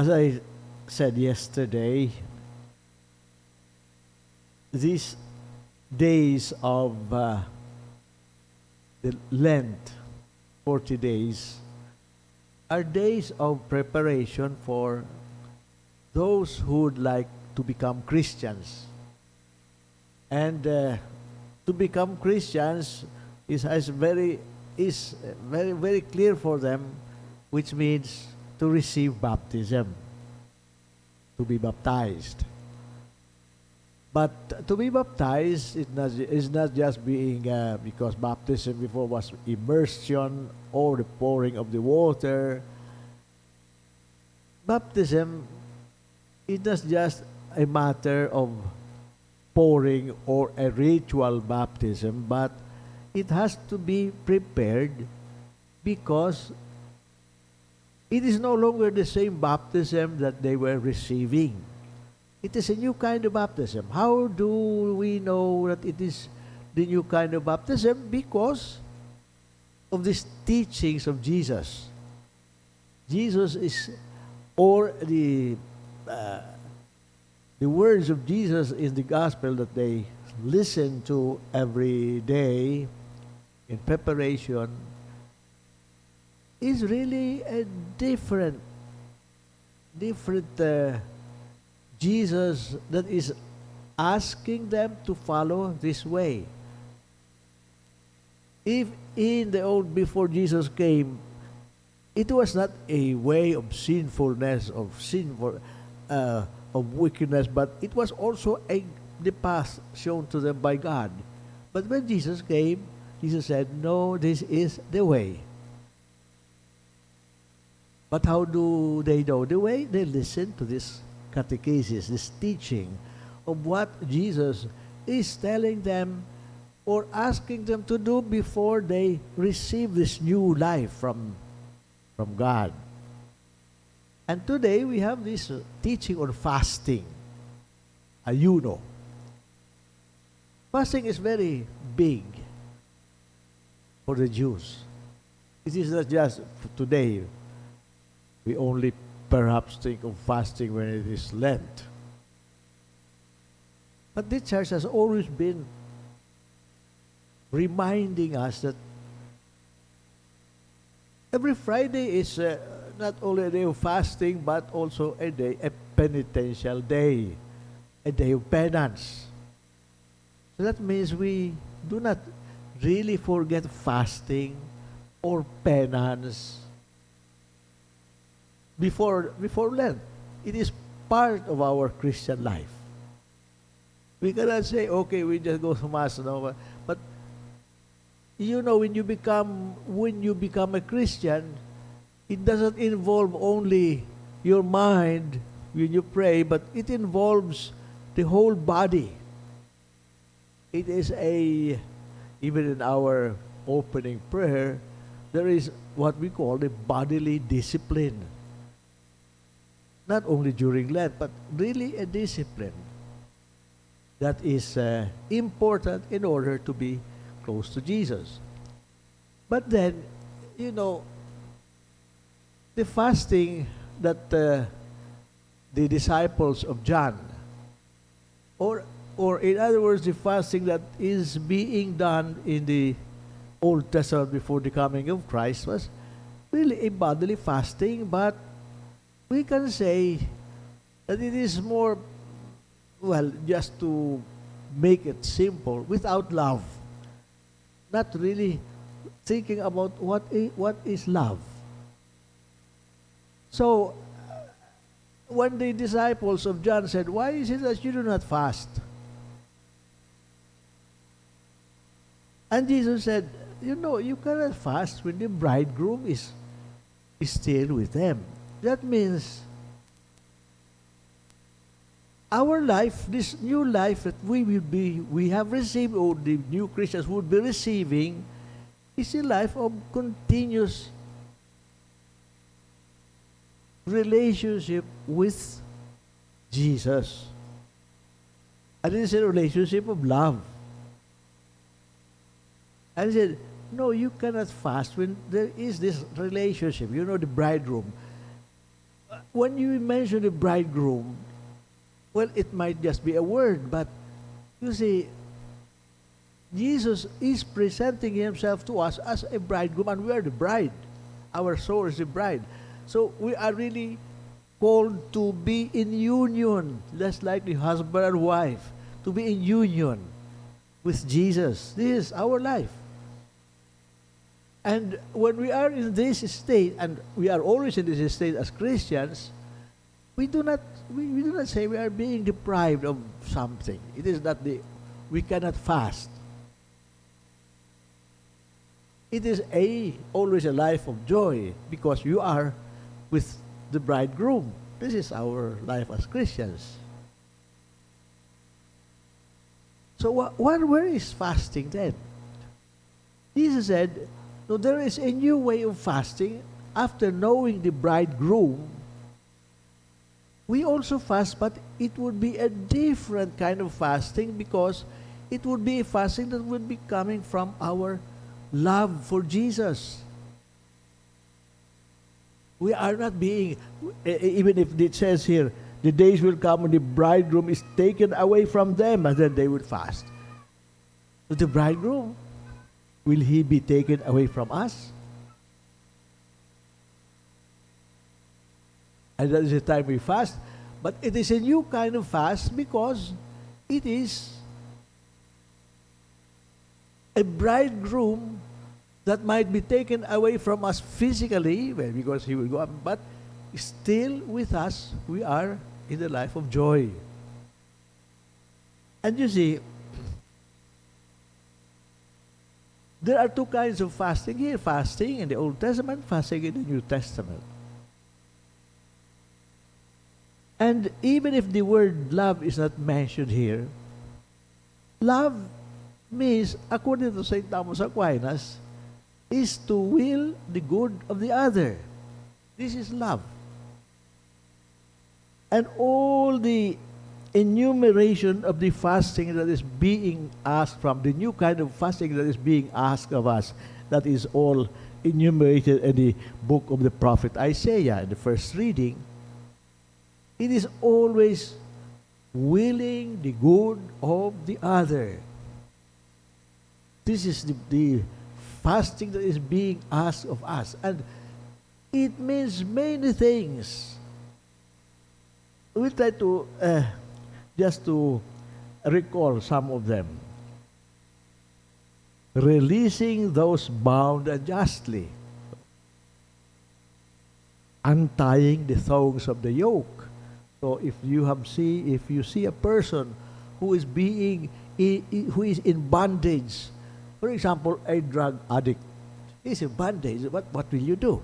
as I said yesterday, these days of uh, the Lent, 40 days, are days of preparation for those who would like to become Christians. And uh, to become Christians is, is very is very very clear for them, which means to receive baptism, to be baptized. But to be baptized is not, is not just being, uh, because baptism before was immersion or the pouring of the water. Baptism is not just a matter of pouring or a ritual baptism, but it has to be prepared because it is no longer the same baptism that they were receiving. It is a new kind of baptism. How do we know that it is the new kind of baptism? Because of these teachings of Jesus. Jesus is, or the uh, the words of Jesus in the gospel that they listen to every day in preparation is really a different, different uh, Jesus that is asking them to follow this way. If in the old, before Jesus came, it was not a way of sinfulness, of sinful, uh, of wickedness, but it was also a the path shown to them by God. But when Jesus came, Jesus said, No, this is the way. But how do they know the way? They listen to this catechesis, this teaching of what Jesus is telling them or asking them to do before they receive this new life from, from God. And today we have this uh, teaching on fasting, uh, ayuno. Fasting is very big for the Jews. It is not just today. We only perhaps think of fasting when it is Lent. But the church has always been reminding us that every Friday is uh, not only a day of fasting, but also a day, a penitential day, a day of penance. So that means we do not really forget fasting or penance before, before Lent. It is part of our Christian life. We cannot say, okay, we just go to Mass, no? but you know, when you become when you become a Christian, it doesn't involve only your mind when you pray, but it involves the whole body. It is a even in our opening prayer, there is what we call the bodily discipline. Not only during Lent, but really a discipline that is uh, important in order to be close to Jesus. But then, you know, the fasting that uh, the disciples of John, or or in other words, the fasting that is being done in the Old Testament before the coming of Christ was really a bodily fasting, but we can say that it is more, well, just to make it simple, without love. Not really thinking about what is, what is love. So, uh, when the disciples of John said, Why is it that you do not fast? And Jesus said, You know, you cannot fast when the bridegroom is, is still with them. That means our life, this new life that we will be, we have received, or the new Christians would be receiving, is a life of continuous relationship with Jesus. And it is a relationship of love. And he said, No, you cannot fast when there is this relationship. You know, the bridegroom. When you mention the bridegroom, well, it might just be a word, but you see, Jesus is presenting himself to us as a bridegroom, and we are the bride. Our soul is the bride. So we are really called to be in union, like the husband and wife, to be in union with Jesus. This is our life. And when we are in this state, and we are always in this state as Christians, we do not we, we do not say we are being deprived of something. It is not the we cannot fast. It is a always a life of joy because you are with the bridegroom. This is our life as Christians. So what, where is fasting then? Jesus said, no, there is a new way of fasting after knowing the bridegroom we also fast, but it would be a different kind of fasting because it would be a fasting that would be coming from our love for Jesus. We are not being, even if it says here, the days will come when the bridegroom is taken away from them, and then they will fast. So the bridegroom, will he be taken away from us? And that is the time we fast. But it is a new kind of fast because it is a bridegroom that might be taken away from us physically, because he will go up, but still with us, we are in the life of joy. And you see, there are two kinds of fasting here fasting in the Old Testament, fasting in the New Testament. And even if the word love is not mentioned here, love means, according to St. Thomas Aquinas, is to will the good of the other. This is love. And all the enumeration of the fasting that is being asked from, the new kind of fasting that is being asked of us, that is all enumerated in the book of the prophet Isaiah in the first reading. It is always willing the good of the other. This is the, the fasting that is being asked of us. And it means many things. We try to uh, just to recall some of them. Releasing those bound unjustly. Untying the thongs of the yoke so if you have see if you see a person who is being who is in bondage, for example, a drug addict, he's in bondage. What what will you do?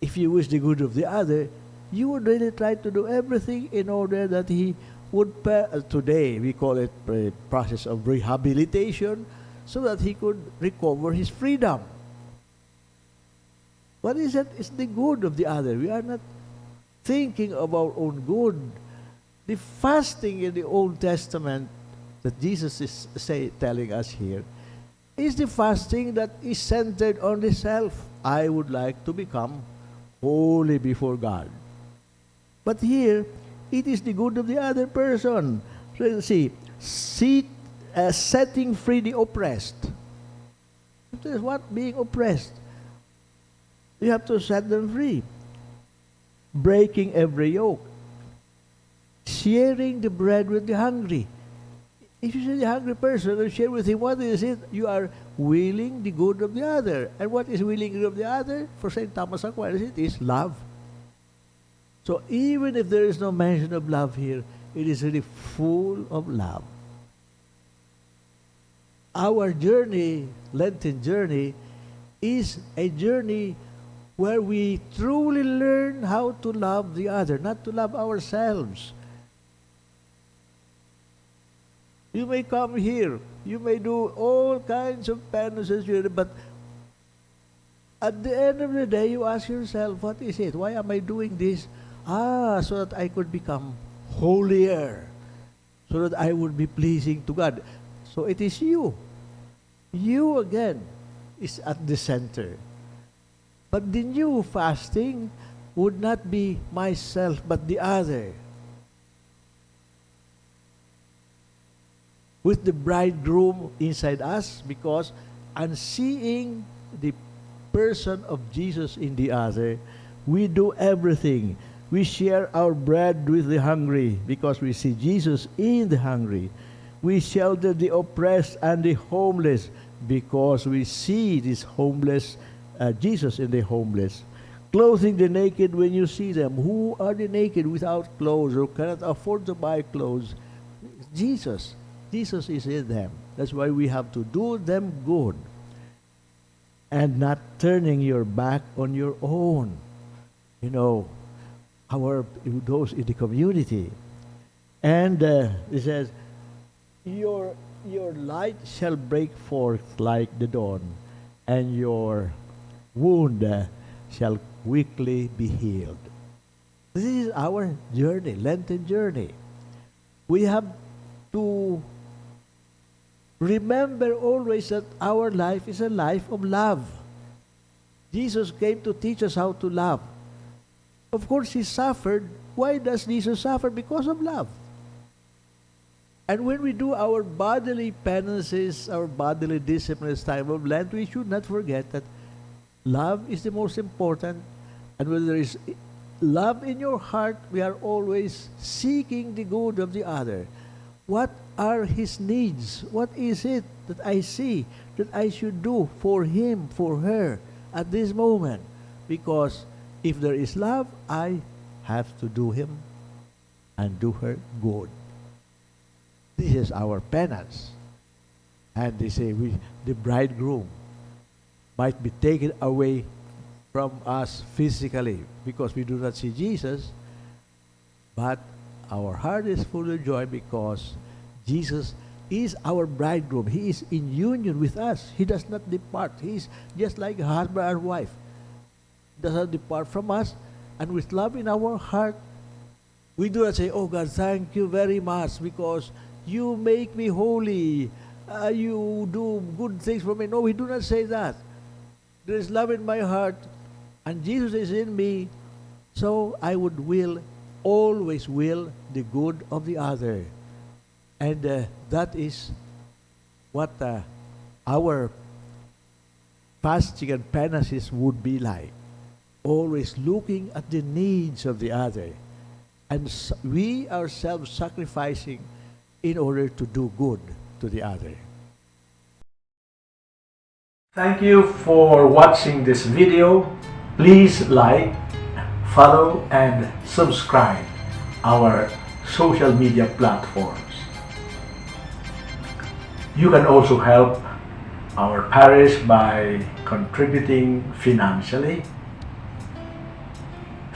If you wish the good of the other, you would really try to do everything in order that he would uh, today we call it a process of rehabilitation so that he could recover his freedom. What is that? It's the good of the other. We are not thinking of our own good. The fasting in the Old Testament that Jesus is say, telling us here is the fasting that is centered on the self. I would like to become holy before God. But here, it is the good of the other person. So see, see uh, setting free the oppressed. That is what? Being oppressed. You have to set them free breaking every yoke, sharing the bread with the hungry. If you see the hungry person and share with him, what is it? You are willing the good of the other. And what is willing of the other? For St. Thomas Aquinas, it is love. So even if there is no mention of love here, it is really full of love. Our journey, Lenten journey, is a journey where we truly learn how to love the other, not to love ourselves. You may come here, you may do all kinds of penances, but at the end of the day, you ask yourself, what is it? Why am I doing this? Ah, so that I could become holier, so that I would be pleasing to God. So it is you. You again is at the center. But the new fasting would not be myself but the other. With the bridegroom inside us because and seeing the person of Jesus in the other, we do everything. We share our bread with the hungry because we see Jesus in the hungry. We shelter the oppressed and the homeless because we see this homeless, uh, Jesus in the homeless. Clothing the naked when you see them. Who are the naked without clothes or cannot afford to buy clothes? Jesus. Jesus is in them. That's why we have to do them good and not turning your back on your own. You know, our those in the community. And uh, it says, your your light shall break forth like the dawn, and your wound uh, shall quickly be healed. This is our journey, Lenten journey. We have to remember always that our life is a life of love. Jesus came to teach us how to love. Of course, He suffered. Why does Jesus suffer? Because of love. And when we do our bodily penances, our bodily disciplines time of Lent, we should not forget that love is the most important. And when there is love in your heart, we are always seeking the good of the other. What are his needs? What is it that I see that I should do for him, for her at this moment? Because if there is love, I have to do him and do her good. This is our penance. And they say we, the bridegroom might be taken away from us physically because we do not see Jesus, but our heart is full of joy because Jesus is our bridegroom. He is in union with us. He does not depart. He is just like a husband and wife. Does not depart from us. And with love in our heart, we do not say, Oh God, thank you very much because you make me holy. Uh, you do good things for me. No, we do not say that. There is love in my heart, and Jesus is in me, so I would will, always will, the good of the other. And uh, that is what uh, our fasting and penances would be like. Always looking at the needs of the other. And we ourselves sacrificing in order to do good to the other. Thank you for watching this video. Please like, follow, and subscribe our social media platforms. You can also help our parish by contributing financially.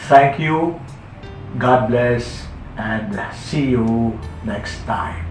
Thank you. God bless and see you next time.